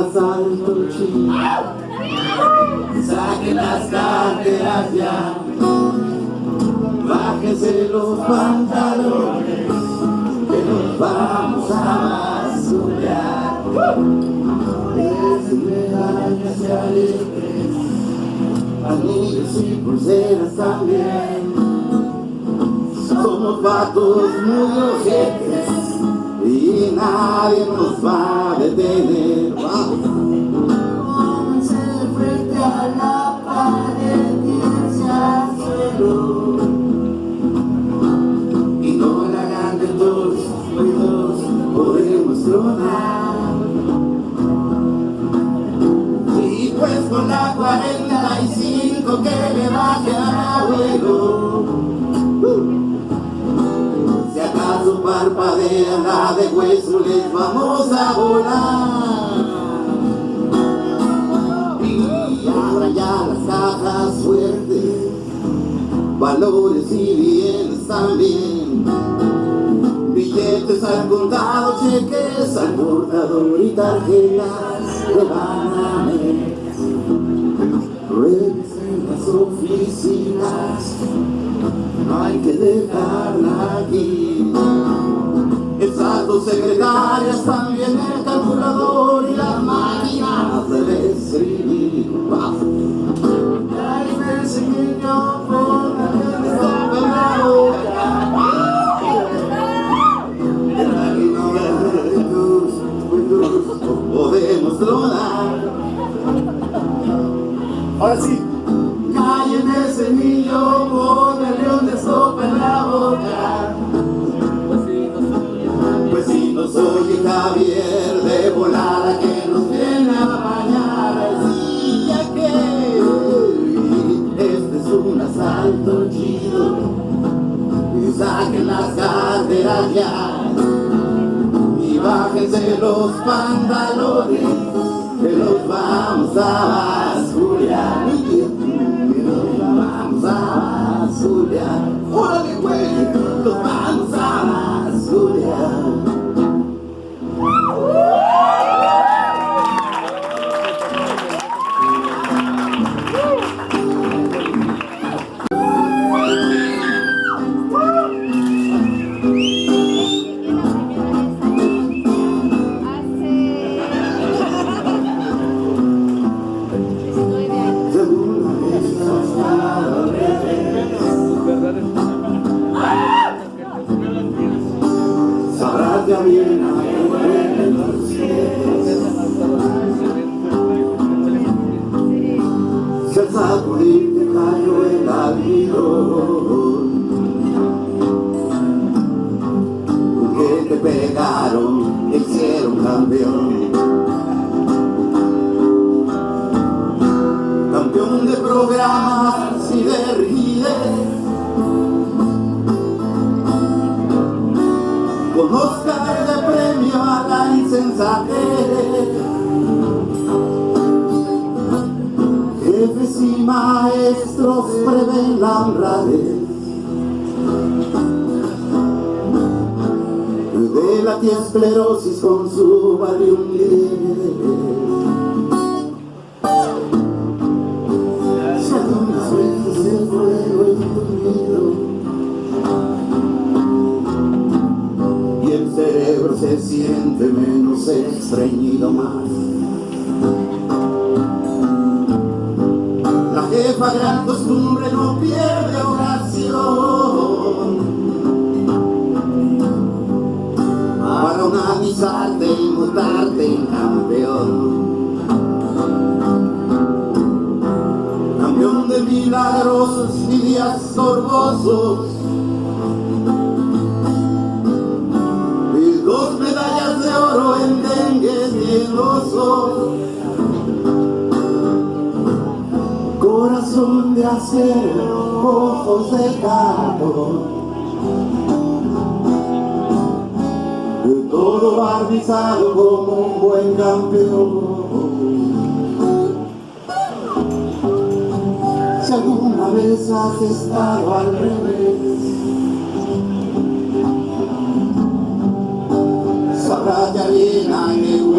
asalto chido Saquen las carteras ya. Bájense los pantalones Que nos vamos a basurear. Desde medallas y alegres Anillos y pulseras también. Somos vatos muy ojetes y nadie nos va a detener. Pues con la 45 que le baje a luego. Si acaso parpadea la de hueso les vamos a volar. Y abra ya las cajas fuertes Valores y bienes también. Billetes al contado, cheques al portador y tarjetas de no hay que dejarla aquí. Exacto, secretarias, también el calculador y las máquinas de escribir. Ay, ese niño por la Podemos tronar. Ahora sí. Callen ese niño con el león de sopa en la boca. Pues si nos oye Javier. De volada que nos viene a bañar. Sí, ya que este es un asalto chido. Y saquen las carteras ya. Y bájense los pantalones Que los vamos a basurear campeón Campeón de programas y de rigidez Con Oscar de premio a la insensatez Jefes y maestros prevén la honradez De la esclerosis con su valium Si algunas veces el fuego dormido y el cerebro se siente menos estreñido más. La jefa gran costumbre no pierde organizarte y mutarte en campeón. Campeón de milagrosos y días sorbosos dos medallas de oro en dengue y. Corazón de acero, ojos de gato, todo barbizado como un buen campeón. Si alguna vez has estado al revés, sabrás de arena en el